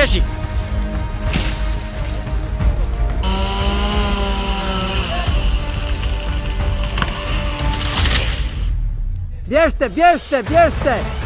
jeździ! Bierz te, bierz!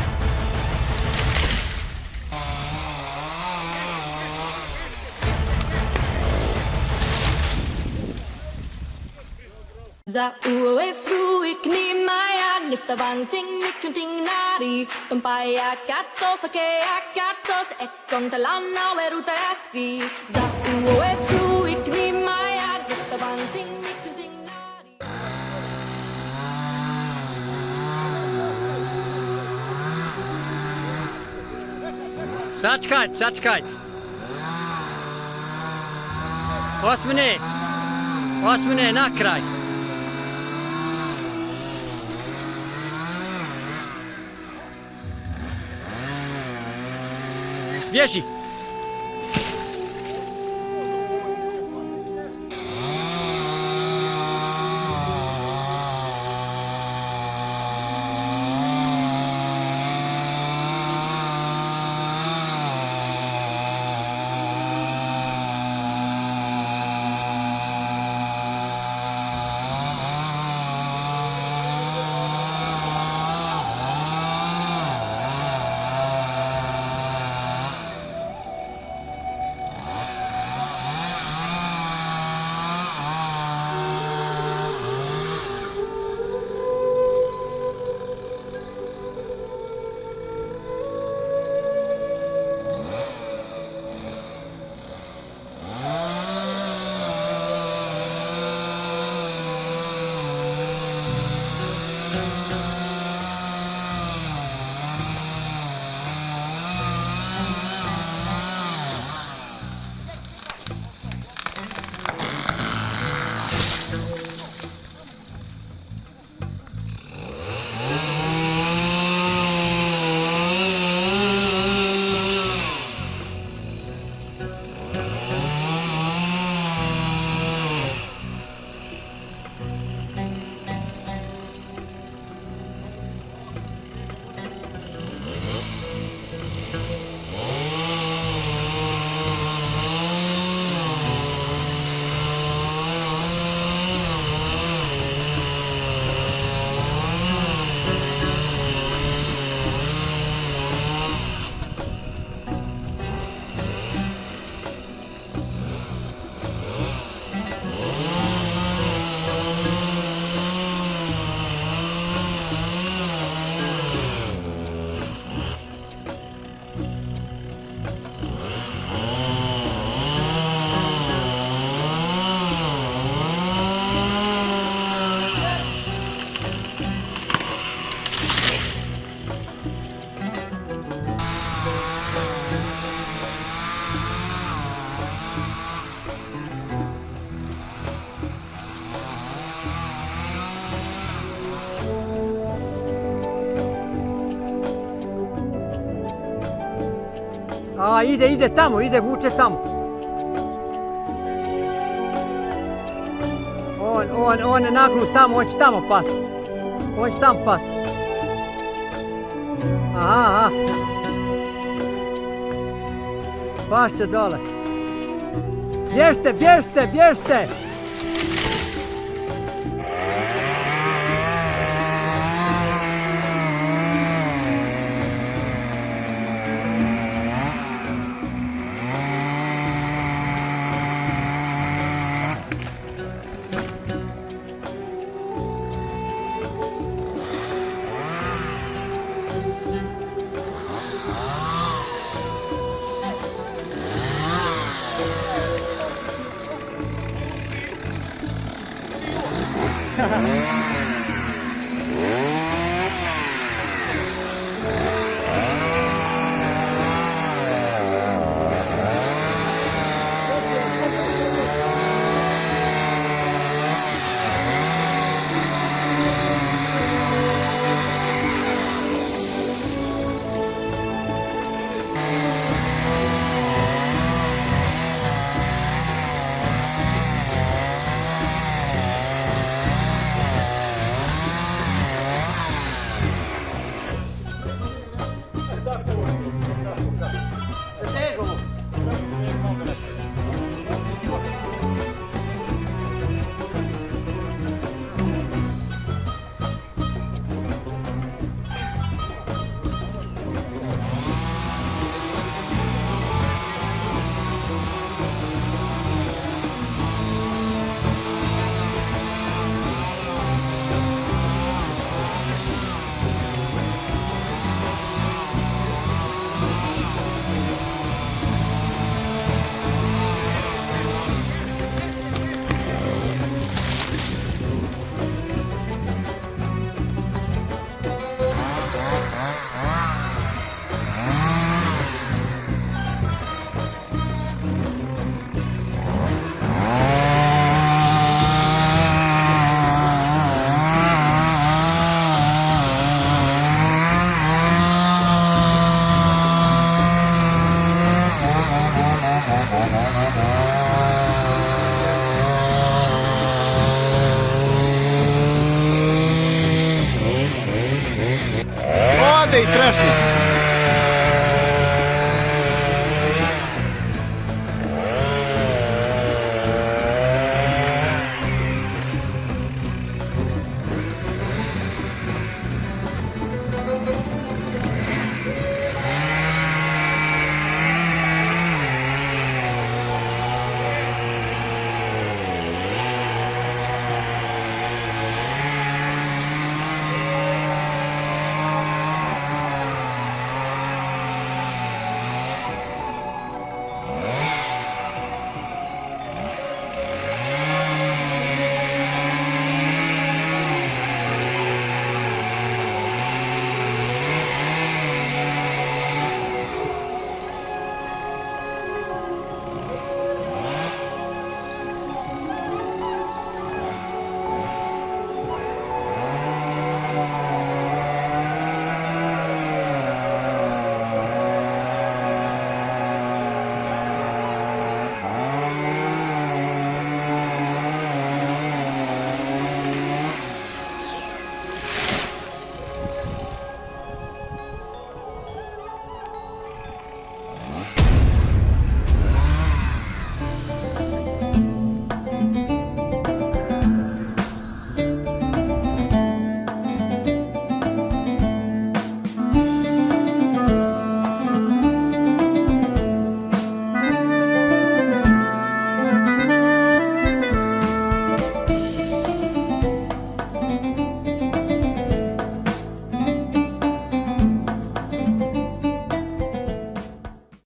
Kontalana weruta asi Za uwe fru ik ni maya nifta bang ting nikunting nari Sačkajte, sačkajte. Osmine, osmine, na kraj. Wiesz ich! A, ide, ide tamo, ide, vuče tamo. On, on, on je nagnut tamo, on će tamo past. On će tamo past. Aha, aha. Pašće dole. Bježte, bježte, bježte!